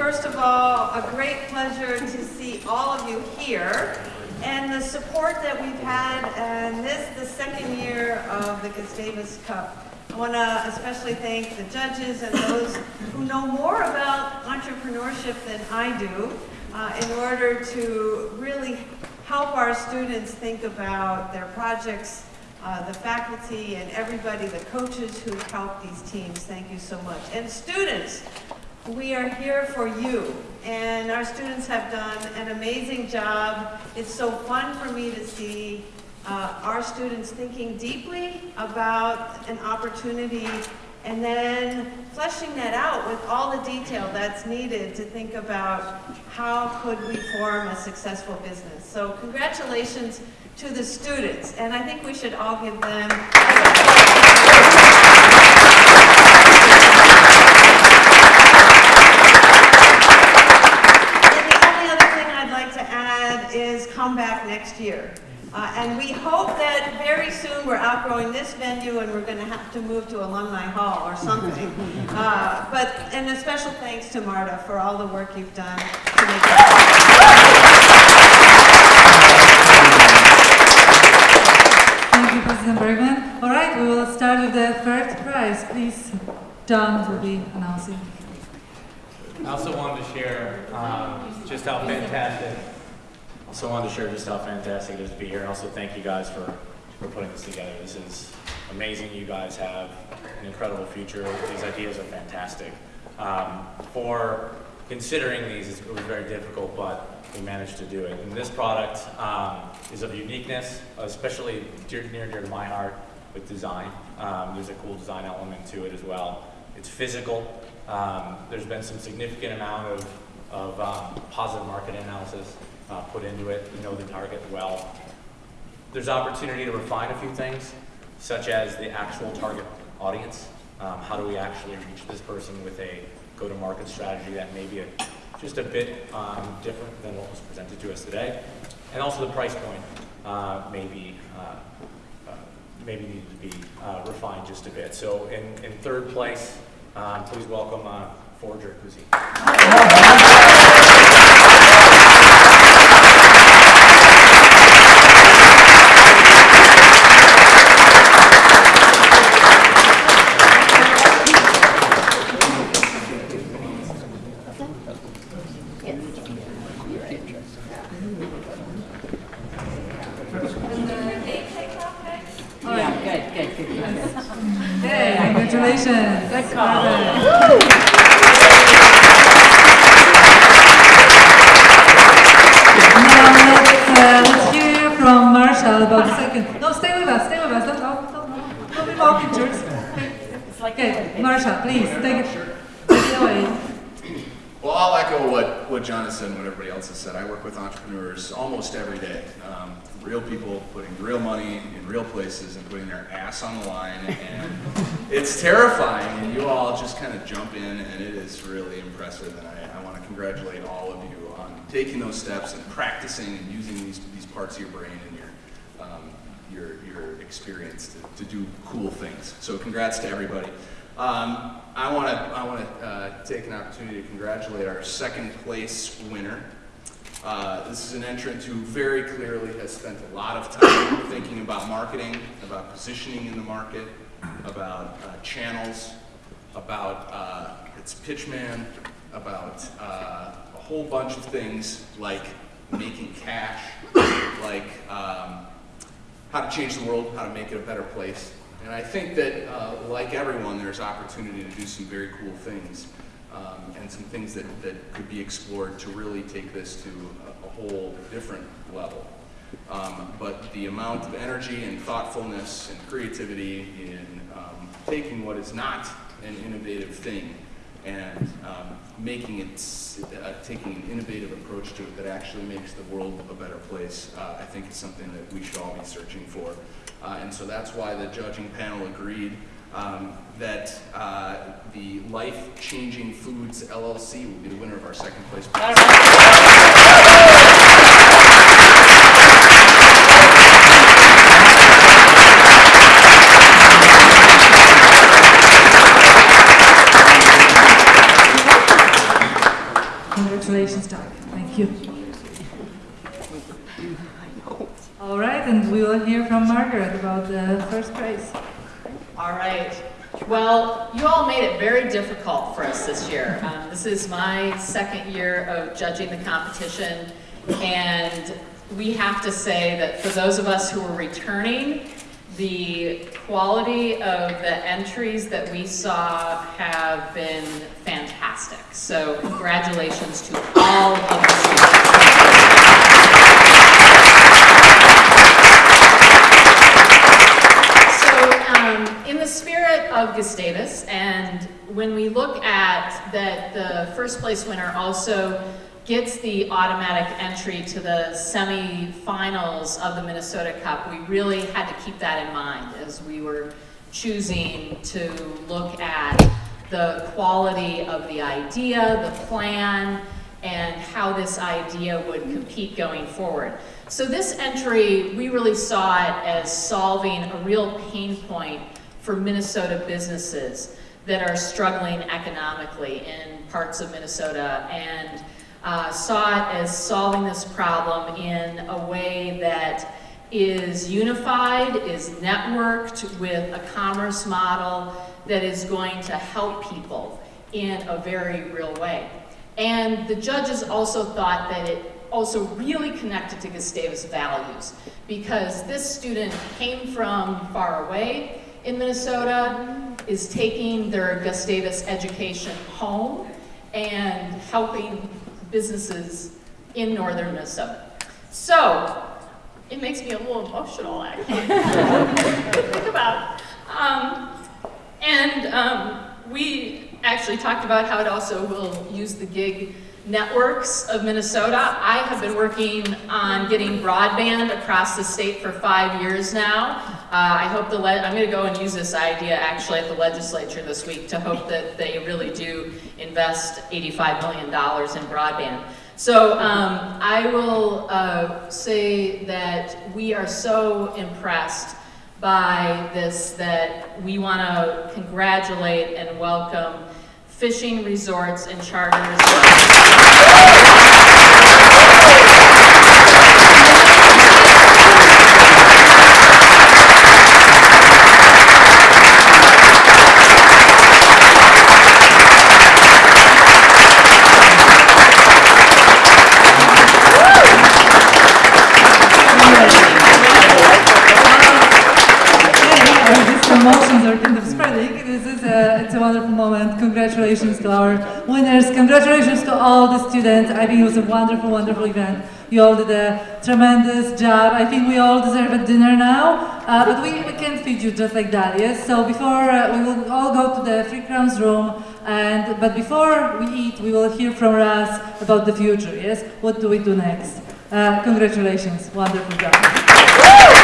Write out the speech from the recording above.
first of all, a great pleasure to see all of you here and the support that we've had and this, the second year of the Gustavus Cup. I want to especially thank the judges and those who know more about entrepreneurship than I do uh, in order to really help our students think about their projects, uh, the faculty and everybody, the coaches who help these teams. Thank you so much. And students, we are here for you. And our students have done an amazing job. It's so fun for me to see uh, our students thinking deeply about an opportunity and then fleshing that out with all the detail that's needed to think about how could we form a successful business. So congratulations to the students, and I think we should all give them And the only other thing I'd like to add is come back next year. Uh, and we hope that very soon we're outgrowing this venue and we're going to have to move to Alumni Hall or something. Uh, but, and a special thanks to Marta for all the work you've done to make it Thank you, President Bergman. All right, we will start with the third prize. Please, John will be announcing. I also wanted to share um, just how fantastic. Also wanted to share just how fantastic it is to be here, and also thank you guys for for putting this together. This is amazing. You guys have an incredible future. These ideas are fantastic. Um, for considering these, it was very difficult, but we managed to do it. And this product um, is of uniqueness, especially dear, near and dear to my heart with design. Um, there's a cool design element to it as well. It's physical. Um, there's been some significant amount of, of um, positive market analysis uh, put into it. We know the target well. There's opportunity to refine a few things, such as the actual target audience. Um, how do we actually reach this person with a go-to-market strategy that may be a, just a bit um, different than what was presented to us today? And also the price point uh, may be, uh, uh, maybe needed to be uh, refined just a bit. So in, in third place, um, please welcome uh, Forger Kuzi. All right. Good, good, good, good. Hey, congratulations. Good call. Now let's, uh, let's hear from Marshall about the second. No, stay with us, stay with us. Don't, don't, don't, don't be walking, jerks. Okay, Marshall, please, take it, take it away. Well, I'll echo what, what John has said and what everybody else has said. I work with entrepreneurs almost every day. Um, real people putting real money in real places and putting their ass on the line. And it's terrifying. And you all just kind of jump in, and it is really impressive. And I, I want to congratulate all of you on taking those steps and practicing and using these, these parts of your brain and your, um, your, your experience to, to do cool things. So congrats to everybody. Um, I want to I want to uh, take an opportunity to congratulate our second place winner. Uh, this is an entrant who very clearly has spent a lot of time thinking about marketing, about positioning in the market, about uh, channels, about uh, its pitchman, about uh, a whole bunch of things like making cash, like um, how to change the world, how to make it a better place. And I think that, uh, like everyone, there's opportunity to do some very cool things um, and some things that, that could be explored to really take this to a, a whole different level. Um, but the amount of energy and thoughtfulness and creativity in um, taking what is not an innovative thing and um, making it, uh, taking an innovative approach to it that actually makes the world a better place, uh, I think is something that we should all be searching for. Uh, and so that's why the judging panel agreed um, that uh, the Life Changing Foods LLC will be the winner of our second place. prize. Congratulations, Doug. Thank you. All right, and we will hear from Margaret about the first prize. All right. Well, you all made it very difficult for us this year. Um, this is my second year of judging the competition, and we have to say that for those of us who are returning, the quality of the entries that we saw have been fantastic. So congratulations to all of the students. So, um, in the spirit of Gustavus, and when we look at that the first place winner also gets the automatic entry to the semifinals of the Minnesota Cup, we really had to keep that in mind as we were choosing to look at the quality of the idea, the plan, and how this idea would compete going forward. So this entry, we really saw it as solving a real pain point for Minnesota businesses that are struggling economically in parts of Minnesota and uh, saw it as solving this problem in a way that is unified, is networked with a commerce model that is going to help people in a very real way. And the judges also thought that it also really connected to Gustavus values because this student came from far away in Minnesota, is taking their Gustavus education home and helping businesses in northern Minnesota. So, it makes me a little emotional actually. to think about. Um, and um, we actually talked about how it also will use the gig networks of Minnesota. I have been working on getting broadband across the state for five years now. Uh, I hope the, I'm gonna go and use this idea actually at the legislature this week to hope that they really do invest $85 million in broadband. So um, I will uh, say that we are so impressed by this that we want to congratulate and welcome fishing resorts and charters. Okay, these promotions are kind of spreading. A, it's a wonderful moment. Congratulations to our winners. Congratulations to all the students. I think it was a wonderful, wonderful event. You all did a tremendous job. I think we all deserve a dinner now, uh, but we, we can't feed you just like that, yes? So before, uh, we will all go to the Three Crowns room, and, but before we eat, we will hear from Raz about the future, yes? What do we do next? Uh, congratulations, wonderful job.